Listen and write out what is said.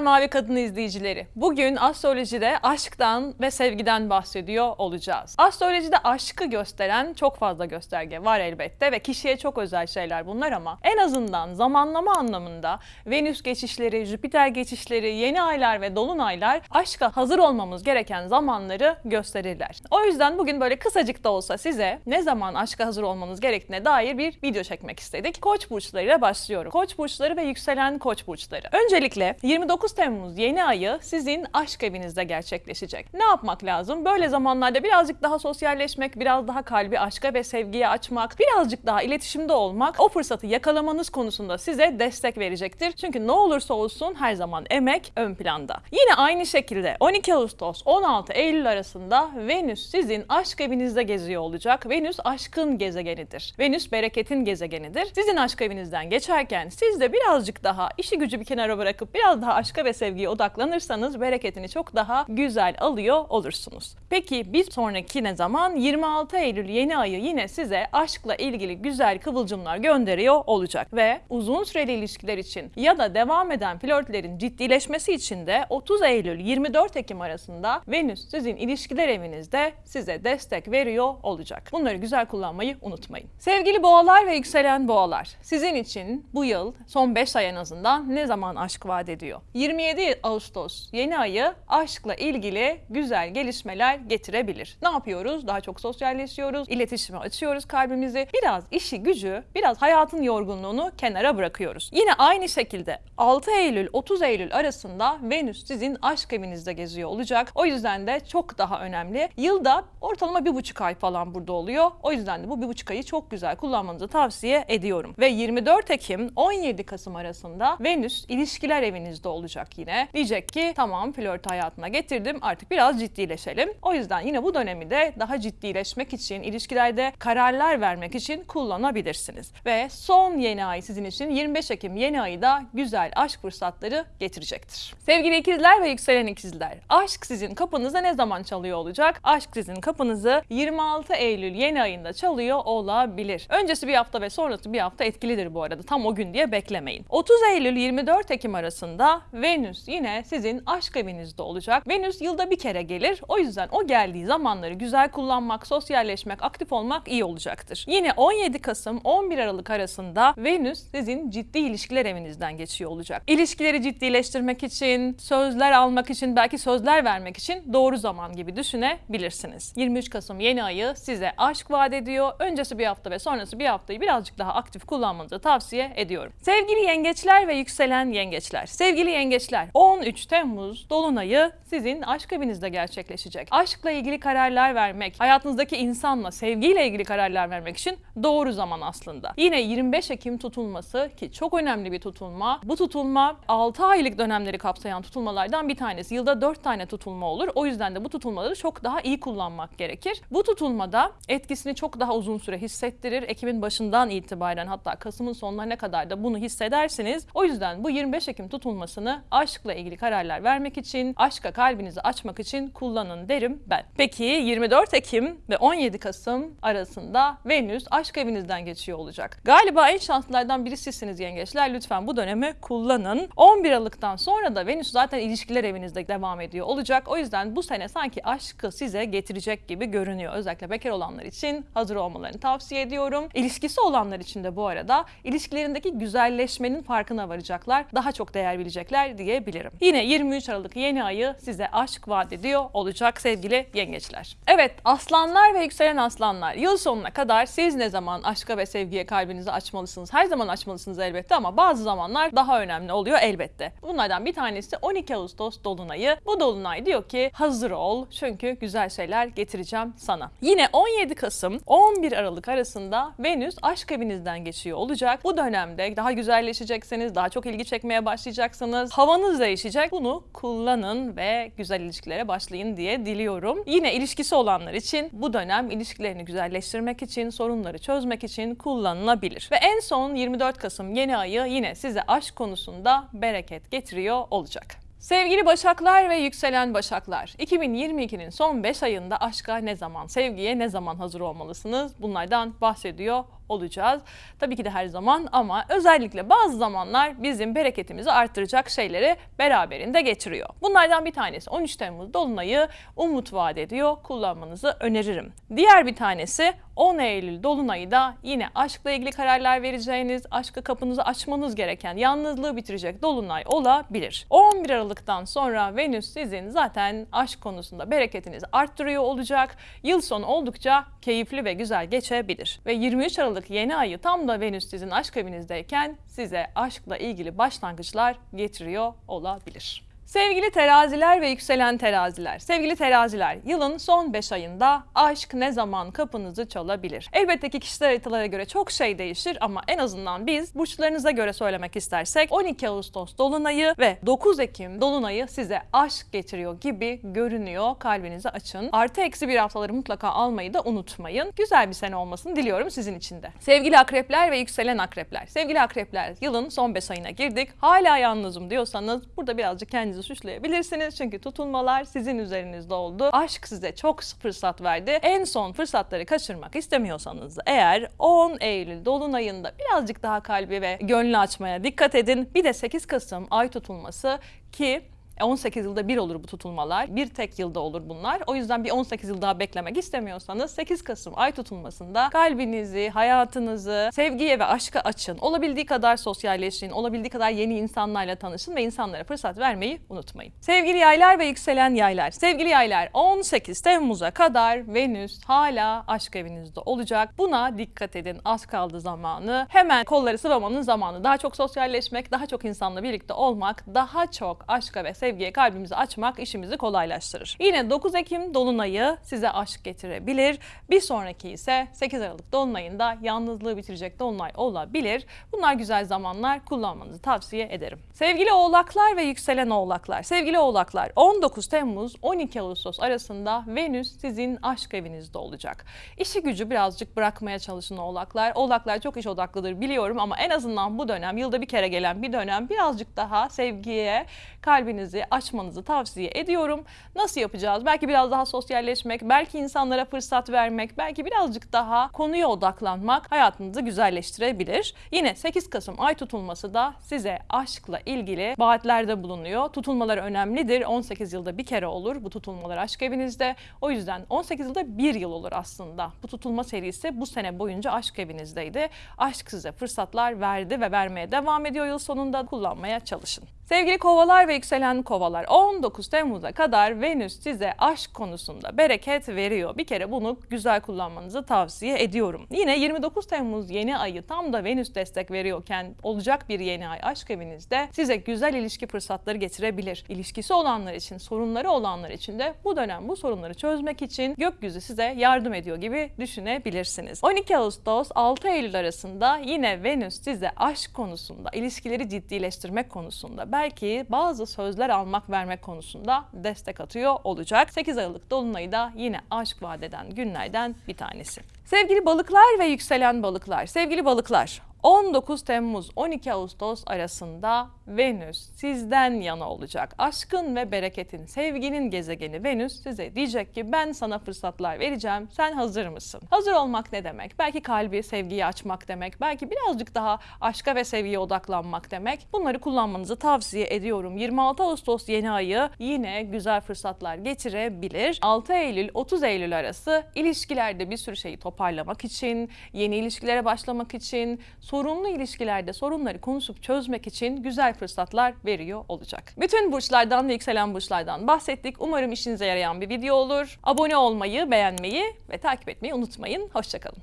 Merhabalar Mavi Kadın izleyicileri. Bugün astrolojide aşktan ve sevgiden bahsediyor olacağız. Astrolojide aşkı gösteren çok fazla gösterge var elbette ve kişiye çok özel şeyler bunlar ama en azından zamanlama anlamında Venüs geçişleri, Jüpiter geçişleri, yeni aylar ve dolunaylar aşka hazır olmamız gereken zamanları gösterirler. O yüzden bugün böyle kısacık da olsa size ne zaman aşka hazır olmanız gerektiğine dair bir video çekmek istedik. Koç burçlarıyla başlıyorum. Koç burçları ve yükselen koç burçları. Öncelikle 29 Temmuz yeni ayı sizin aşk evinizde gerçekleşecek. Ne yapmak lazım? Böyle zamanlarda birazcık daha sosyalleşmek, biraz daha kalbi aşka ve sevgiye açmak, birazcık daha iletişimde olmak o fırsatı yakalamanız konusunda size destek verecektir. Çünkü ne olursa olsun her zaman emek ön planda. Yine aynı şekilde 12 Ağustos 16 Eylül arasında Venüs sizin aşk evinizde geziyor olacak. Venüs aşkın gezegenidir. Venüs bereketin gezegenidir. Sizin aşk evinizden geçerken siz de birazcık daha işi gücü bir kenara bırakıp biraz daha aşka ve sevgiye odaklanırsanız bereketini çok daha güzel alıyor olursunuz. Peki bir sonraki ne zaman? 26 Eylül yeni ayı yine size aşkla ilgili güzel kıvılcımlar gönderiyor olacak ve uzun süreli ilişkiler için ya da devam eden flörtlerin ciddileşmesi için de 30 Eylül 24 Ekim arasında Venüs sizin ilişkiler evinizde size destek veriyor olacak. Bunları güzel kullanmayı unutmayın. Sevgili boğalar ve yükselen boğalar, sizin için bu yıl son 5 ay en azından ne zaman aşk vaat ediyor? 27 Ağustos yeni ayı aşkla ilgili güzel gelişmeler getirebilir. Ne yapıyoruz? Daha çok sosyalleşiyoruz, iletişime açıyoruz kalbimizi. Biraz işi gücü, biraz hayatın yorgunluğunu kenara bırakıyoruz. Yine aynı şekilde 6 Eylül 30 Eylül arasında Venüs sizin aşk evinizde geziyor olacak. O yüzden de çok daha önemli. Yılda ortalama bir buçuk ay falan burada oluyor. O yüzden de bu bir buçuk ayı çok güzel kullanmanızı tavsiye ediyorum. Ve 24 Ekim 17 Kasım arasında Venüs ilişkiler evinizde olacak yine. Diyecek ki tamam flört hayatına getirdim artık biraz ciddileşelim. O yüzden yine bu dönemi de daha ciddileşmek için, ilişkilerde kararlar vermek için kullanabilirsiniz. Ve son yeni ay sizin için 25 Ekim yeni ayı da güzel aşk fırsatları getirecektir. Sevgili ikizler ve yükselen ikizler, aşk sizin kapınıza ne zaman çalıyor olacak? Aşk sizin kapınızı 26 Eylül yeni ayında çalıyor olabilir. Öncesi bir hafta ve sonrası bir hafta etkilidir bu arada. Tam o gün diye beklemeyin. 30 Eylül 24 Ekim arasında Venüs yine sizin aşk evinizde olacak. Venüs yılda bir kere gelir. O yüzden o geldiği zamanları güzel kullanmak, sosyalleşmek, aktif olmak iyi olacaktır. Yine 17 Kasım 11 Aralık arasında Venüs sizin ciddi ilişkiler evinizden geçiyor olacak. İlişkileri ciddileştirmek için, sözler almak için, belki sözler vermek için doğru zaman gibi düşünebilirsiniz. 23 Kasım yeni ayı size aşk vaat ediyor. Öncesi bir hafta ve sonrası bir haftayı birazcık daha aktif kullanmanızı tavsiye ediyorum. Sevgili yengeçler ve yükselen yengeçler. Sevgili yengeçler 13 Temmuz Dolunay'ı sizin aşk evinizde gerçekleşecek. Aşkla ilgili kararlar vermek, hayatınızdaki insanla, sevgiyle ilgili kararlar vermek için doğru zaman aslında. Yine 25 Ekim tutulması ki çok önemli bir tutulma. Bu tutulma 6 aylık dönemleri kapsayan tutulmalardan bir tanesi. Yılda 4 tane tutulma olur. O yüzden de bu tutulmaları çok daha iyi kullanmak gerekir. Bu tutulmada etkisini çok daha uzun süre hissettirir. Ekim'in başından itibaren hatta Kasım'ın sonlarına kadar da bunu hissedersiniz. O yüzden bu 25 Ekim tutulmasını aşkla ilgili kararlar vermek için, aşka kalbinizi açmak için kullanın derim ben. Peki 24 Ekim ve 17 Kasım arasında Venüs aşk evinizden geçiyor olacak. Galiba en şanslılardan biri sizsiniz yengeçler. Lütfen bu dönemi kullanın. 11 Aralık'tan sonra da Venüs zaten ilişkiler evinizde devam ediyor olacak. O yüzden bu sene sanki aşkı size getirecek gibi görünüyor. Özellikle bekar olanlar için hazır olmalarını tavsiye ediyorum. İlişkisi olanlar için de bu arada ilişkilerindeki güzelleşmenin farkına varacaklar. Daha çok değer bilecekler diyebilirim. Yine 23 Aralık yeni ayı size aşk vaat ediyor olacak sevgili yengeçler. Evet aslanlar ve yükselen aslanlar yıl sonuna kadar siz ne zaman aşka ve sevgiye kalbinizi açmalısınız? Her zaman açmalısınız elbette ama bazı zamanlar daha önemli oluyor elbette. Bunlardan bir tanesi 12 Ağustos Dolunay'ı. Bu Dolunay diyor ki hazır ol çünkü güzel şeyler getireceğim sana. Yine 17 Kasım 11 Aralık arasında Venüs aşk evinizden geçiyor olacak. Bu dönemde daha güzelleşeceksiniz, daha çok ilgi çekmeye başlayacaksınız. Havanız değişecek. Bunu kullanın ve güzel ilişkilere başlayın diye diliyorum. Yine ilişkisi olanlar için bu dönem ilişkilerini güzelleştirmek için, sorunları çözmek için kullanılabilir. Ve en son 24 Kasım yeni ayı yine size aşk konusunda bereket getiriyor olacak. Sevgili Başaklar ve yükselen Başaklar, 2022'nin son 5 ayında aşka ne zaman, sevgiye ne zaman hazır olmalısınız? Bunlardan bahsediyor olacağız. Tabii ki de her zaman ama özellikle bazı zamanlar bizim bereketimizi arttıracak şeyleri beraberinde getiriyor. Bunlardan bir tanesi 13 Temmuz Dolunay'ı umut vaat ediyor. Kullanmanızı öneririm. Diğer bir tanesi 10 Eylül Dolunay'ı da yine aşkla ilgili kararlar vereceğiniz, aşkı kapınızı açmanız gereken, yalnızlığı bitirecek Dolunay olabilir. 11 Aralık'tan sonra Venüs sizin zaten aşk konusunda bereketinizi arttırıyor olacak. Yıl sonu oldukça keyifli ve güzel geçebilir. Ve 23 Aralık yeni ayı tam da Venüs sizin aşk evinizdeyken size aşkla ilgili başlangıçlar getiriyor olabilir. Sevgili teraziler ve yükselen teraziler, sevgili teraziler, yılın son 5 ayında aşk ne zaman kapınızı çalabilir? Elbette ki kişisel haritalara göre çok şey değişir ama en azından biz burçlarınıza göre söylemek istersek 12 Ağustos Dolunay'ı ve 9 Ekim Dolunay'ı size aşk getiriyor gibi görünüyor. Kalbinizi açın. Artı eksi bir haftaları mutlaka almayı da unutmayın. Güzel bir sene olmasını diliyorum sizin için de. Sevgili akrepler ve yükselen akrepler, sevgili akrepler yılın son 5 ayına girdik. Hala yalnızım diyorsanız burada birazcık kendinizi suçlayabilirsiniz. Çünkü tutulmalar sizin üzerinizde oldu. Aşk size çok fırsat verdi. En son fırsatları kaçırmak istemiyorsanız eğer 10 Eylül Dolunay'ında birazcık daha kalbi ve gönlü açmaya dikkat edin. Bir de 8 Kasım ay tutulması ki 18 yılda bir olur bu tutulmalar. Bir tek yılda olur bunlar. O yüzden bir 18 yıl daha beklemek istemiyorsanız 8 Kasım ay tutulmasında kalbinizi, hayatınızı sevgiye ve aşka açın. Olabildiği kadar sosyalleşin, olabildiği kadar yeni insanlarla tanışın ve insanlara fırsat vermeyi unutmayın. Sevgili yaylar ve yükselen yaylar. Sevgili yaylar 18 Temmuz'a kadar Venüs hala aşk evinizde olacak. Buna dikkat edin. Az kaldı zamanı. Hemen kolları sıvamanın zamanı. Daha çok sosyalleşmek, daha çok insanla birlikte olmak, daha çok aşka ve sevgiye kalbimizi açmak işimizi kolaylaştırır. Yine 9 Ekim Dolunay'ı size aşk getirebilir. Bir sonraki ise 8 Aralık Dolunay'ında yalnızlığı bitirecek Dolunay olabilir. Bunlar güzel zamanlar kullanmanızı tavsiye ederim. Sevgili oğlaklar ve yükselen oğlaklar. Sevgili oğlaklar 19 Temmuz 12 Ağustos arasında Venüs sizin aşk evinizde olacak. İşi gücü birazcık bırakmaya çalışın oğlaklar. Oğlaklar çok iş odaklıdır biliyorum ama en azından bu dönem yılda bir kere gelen bir dönem birazcık daha sevgiye kalbinizi açmanızı tavsiye ediyorum. Nasıl yapacağız? Belki biraz daha sosyalleşmek, belki insanlara fırsat vermek, belki birazcık daha konuya odaklanmak hayatınızı güzelleştirebilir. Yine 8 Kasım ay tutulması da size aşkla ilgili vaatlerde bulunuyor. Tutulmalar önemlidir. 18 yılda bir kere olur bu tutulmalar aşk evinizde. O yüzden 18 yılda bir yıl olur aslında. Bu tutulma serisi bu sene boyunca aşk evinizdeydi. Aşk size fırsatlar verdi ve vermeye devam ediyor yıl sonunda kullanmaya çalışın. Sevgili kovalar ve yükselen kovalar 19 Temmuz'a kadar Venüs size aşk konusunda bereket veriyor. Bir kere bunu güzel kullanmanızı tavsiye ediyorum. Yine 29 Temmuz yeni ayı tam da Venüs destek veriyorken olacak bir yeni ay aşk evinizde size güzel ilişki fırsatları getirebilir. İlişkisi olanlar için, sorunları olanlar için de bu dönem bu sorunları çözmek için gökyüzü size yardım ediyor gibi düşünebilirsiniz. 12 Ağustos 6 Eylül arasında yine Venüs size aşk konusunda, ilişkileri ciddileştirmek konusunda belki bazı sözler almak vermek konusunda destek atıyor olacak. 8 Aralık Dolunay'ı da yine aşk vadeden günlerden bir tanesi. Sevgili balıklar ve yükselen balıklar, sevgili balıklar 19 Temmuz 12 Ağustos arasında Venüs sizden yana olacak. Aşkın ve bereketin, sevginin gezegeni Venüs size diyecek ki ben sana fırsatlar vereceğim. Sen hazır mısın? Hazır olmak ne demek? Belki kalbi sevgiye açmak demek. Belki birazcık daha aşka ve sevgiye odaklanmak demek. Bunları kullanmanızı tavsiye ediyorum. 26 Ağustos yeni ayı yine güzel fırsatlar getirebilir. 6 Eylül 30 Eylül arası ilişkilerde bir sürü şeyi toparlamak için, yeni ilişkilere başlamak için, sorunlu ilişkilerde sorunları konuşup çözmek için güzel fırsatlar veriyor olacak. Bütün burçlardan ve yükselen burçlardan bahsettik. Umarım işinize yarayan bir video olur. Abone olmayı, beğenmeyi ve takip etmeyi unutmayın. Hoşçakalın.